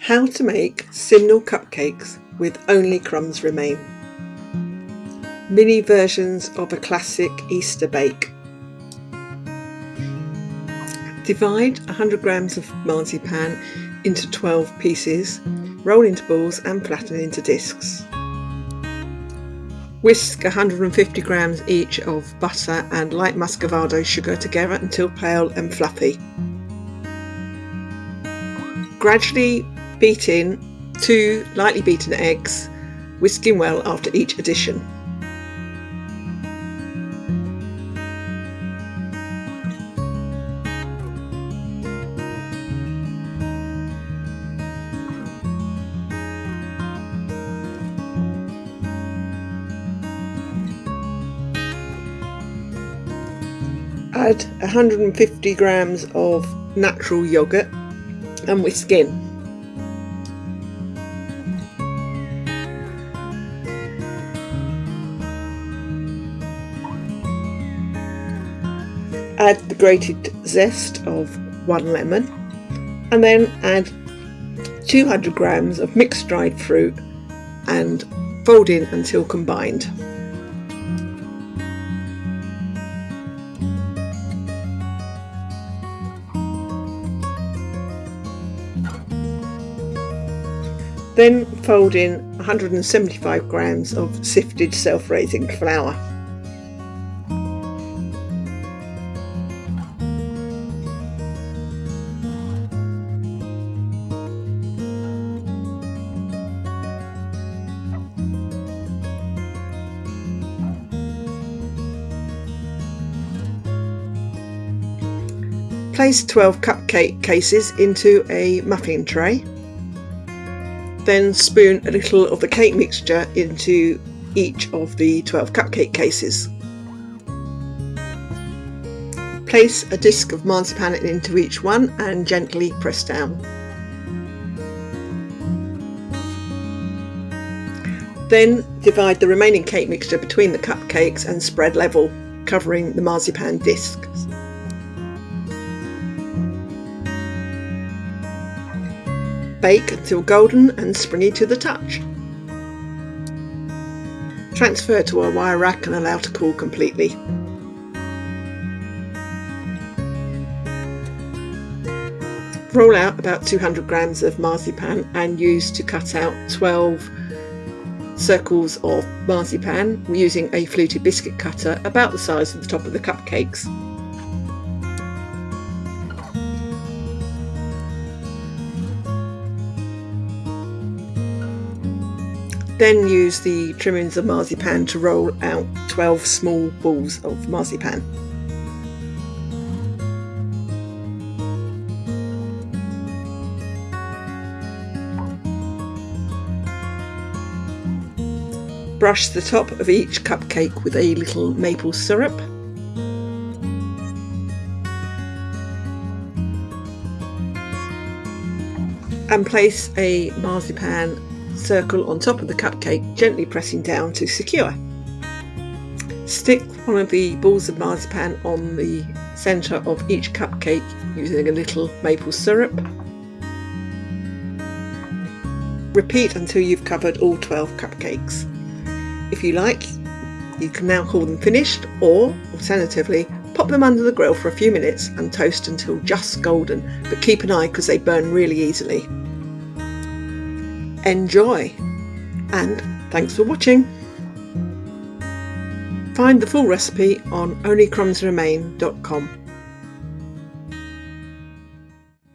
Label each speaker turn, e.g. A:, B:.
A: How to make Simnel cupcakes with only crumbs remain. Mini versions of a classic Easter bake. Divide 100 grams of marzipan into 12 pieces, roll into balls and flatten into discs. Whisk 150 grams each of butter and light muscovado sugar together until pale and fluffy. Gradually beat in two lightly beaten eggs, whisking well after each addition. Add 150 grams of natural yogurt and whisk in. Add the grated zest of one lemon and then add 200 grams of mixed dried fruit and fold in until combined. Then fold in 175 grams of sifted self-raising flour. Place 12 cupcake cases into a muffin tray. Then spoon a little of the cake mixture into each of the 12 cupcake cases. Place a disc of marzipan into each one and gently press down. Then divide the remaining cake mixture between the cupcakes and spread level, covering the marzipan discs. Bake until golden and springy to the touch. Transfer to a wire rack and allow to cool completely. Roll out about 200 grams of marzipan and use to cut out 12 circles of marzipan using a fluted biscuit cutter about the size of the top of the cupcakes. Then use the trimmings of marzipan to roll out 12 small balls of marzipan. Brush the top of each cupcake with a little maple syrup. And place a marzipan circle on top of the cupcake, gently pressing down to secure. Stick one of the balls of marzipan on the centre of each cupcake using a little maple syrup. Repeat until you've covered all 12 cupcakes. If you like, you can now call them finished or, alternatively, pop them under the grill for a few minutes and toast until just golden, but keep an eye because they burn really easily. Enjoy! And thanks for watching! Find the full recipe on onlycrumbsremain.com.